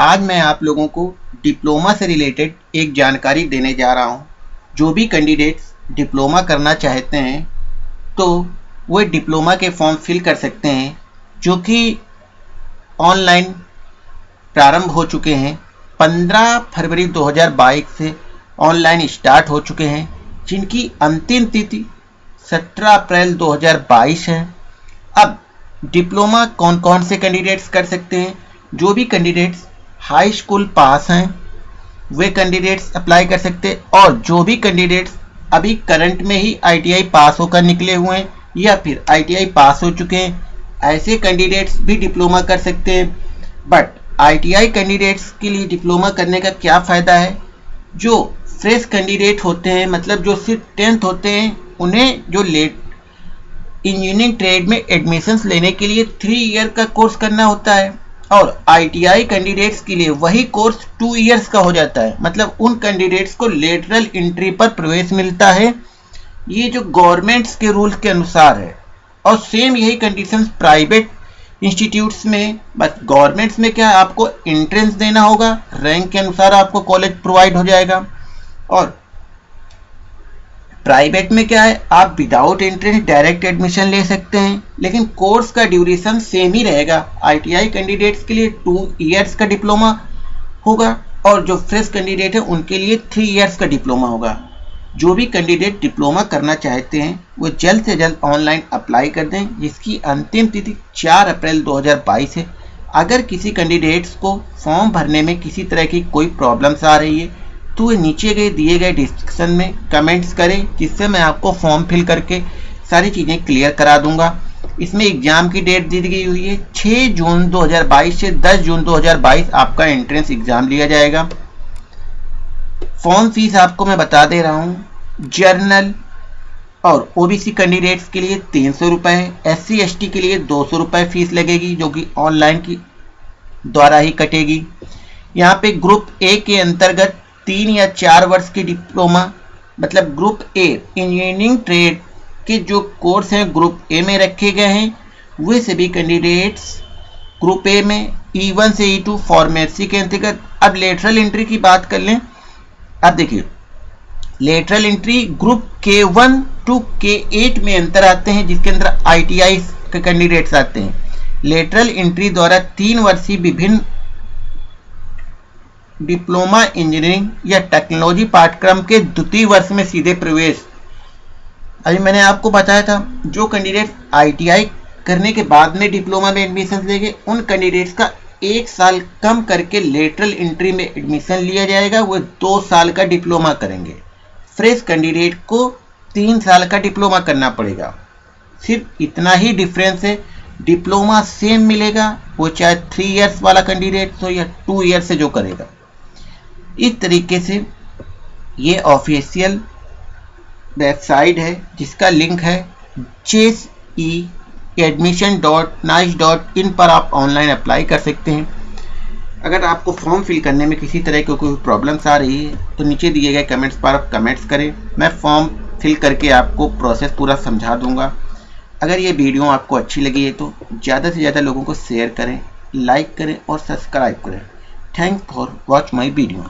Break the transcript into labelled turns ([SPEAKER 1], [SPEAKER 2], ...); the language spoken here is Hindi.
[SPEAKER 1] आज मैं आप लोगों को डिप्लोमा से रिलेटेड एक जानकारी देने जा रहा हूँ। जो भी कैंडिडेट्स डिप्लोमा करना चाहते हैं तो वो डिप्लोमा के फॉर्म फिल कर सकते हैं, जो कि ऑनलाइन प्रारंभ हो चुके हैं। 15 फरवरी 2022 से ऑनलाइन स्टार्ट हो चुके हैं, जिनकी अंतिम तिथि 17 अप्रैल 2022 है। अब डिप्लोमा कौन कौन से कैंडिडेट्स कर सकते हैं? जो भी कैंडिडेट्स हाई स्कूल पास हैं, वे कैंडिडेट्स अप्लाई कर सकते और जो भी कैंडिडेट्स अभी करंट में ही आईटीआई पास होकर निकले हुए हैं या फिर आईटीआई पास हो चुके हैं, ऐसे कैंडिडेट्स भी डिप्लोमा कर सकते हैं। बट आईटीआई कैंडिडेट्स के लिए डिप्लोमा करने का क्या फ़ायदा है? जो फ्रेश कैंडिडेट होते हैं मतलब जो सिर्फ़ टेंथ होते हैं, उन्हें जो लेट इंजीनियरिंग ट्रेड में एडमिशन्स लेने के लिए थ्री ईयर का कोर्स करना होता है। और आईटीआई कैंडिडेट्स के लिए वही कोर्स टू इयर्स का हो जाता है। मतलब उन कैंडिडेट्स को लेटरल एंट्री पर प्रवेश मिलता है। ये जो गवर्नमेंट्स के रूल्स के अनुसार है। और सेम यही कंडीशन प्राइवेट इंस्टीट्यूट्स में बस गवर्नमेंट्स में क्या है आपको एंट्रेंस देना होगा? रैंक के अनुसार आपको कॉलेज प्रोवाइड हो जाएगा। और प्राइवेट में क्या है? आप विदाउट एंट्रेंस डायरेक्ट एडमिशन ले सकते हैं, लेकिन कोर्स का ड्यूरेशन सेम ही रहेगा। आईटीआई कैंडिडेट्स के लिए टू इयर्स का डिप्लोमा होगा और जो फ्रेश कैंडिडेट है, उनके लिए थ्री इयर्स का डिप्लोमा होगा। जो भी कैंडिडेट डिप्लोमा करना चाहते हैं, वो जल्द से जल्द ऑनलाइन अप्लाई कर दें। जिसकी अंतिम तिथि 4 अप्रैल 2022 है। अगर किसी कैंडिडेट्स को फॉर्म भरने में किसी तरह की कोई प्रॉब्लम्स आ रही है तो नीचे गए दिए गए डिस्क्रिप्शन में कमेंट्स करें, जिससे मैं आपको फॉर्म फिल करके सारी चीज़ें क्लियर करा दूँगा। इसमें एग्ज़ाम की डेट दी गई हुई है। 6 जून 2022 से 10 जून 2022 आपका एंट्रेंस एग्ज़ाम लिया जाएगा। फॉर्म फ़ीस आपको मैं बता दे रहा हूँ। जर्नल और ओबीसी कैंडिडेट्स के लिए तीन सौ रुपये एस सी के लिए दो सौ रुपये फ़ीस लगेगी, जो कि ऑनलाइन की द्वारा ही कटेगी। यहाँ पे ग्रुप ए के अंतर्गत तीन या चार वर्ष की डिप्लोमा मतलब ग्रुप ए इंजीनियरिंग ट्रेड के जो कोर्स हैं ग्रुप ए में रखे गए हैं, वे सभी कैंडिडेट्स ग्रुप ए में ई वन से ई टू फॉर्मेसी के अंतर्गत। अब लेटरल एंट्री की बात कर लें अब देखिए लेटरल एंट्री ग्रुप के वन टू के एट में अंतर आते हैं, जिसके अंदर आईटीआई के कैंडिडेट्स आते हैं। लेटरल एंट्री द्वारा तीन वर्षीय विभिन्न डिप्लोमा इंजीनियरिंग या टेक्नोलॉजी पाठ्यक्रम के द्वितीय वर्ष में सीधे प्रवेश। अभी मैंने आपको बताया था, जो कैंडिडेट आईटीआई करने के बाद में डिप्लोमा में एडमिशन लेंगे, उन कैंडिडेट्स का एक साल कम करके लेटरल एंट्री में एडमिशन लिया जाएगा, वो दो साल का डिप्लोमा करेंगे। फ्रेश कैंडिडेट को तीन साल का डिप्लोमा करना पड़ेगा। सिर्फ़ इतना ही डिफरेंस है, डिप्लोमा सेम मिलेगा, वो चाहे थ्री इयर्स वाला कैंडिडेट हो या टू ईयर से जो करेगा। इस तरीके से ये ऑफिशियल वेबसाइट है, जिसका लिंक है chase e admission dot nice dot in पर आप ऑनलाइन अप्लाई कर सकते हैं। अगर आपको फॉर्म फिल करने में किसी तरह की कोई प्रॉब्लम्स आ रही है तो नीचे दिए गए कमेंट्स पर आप कमेंट्स करें। मैं फॉर्म फिल करके आपको प्रोसेस पूरा समझा दूँगा। अगर ये वीडियो आपको अच्छी लगी है तो ज़्यादा से ज़्यादा लोगों को शेयर करें लाइक करें और सब्सक्राइब करें। Thank for watch my video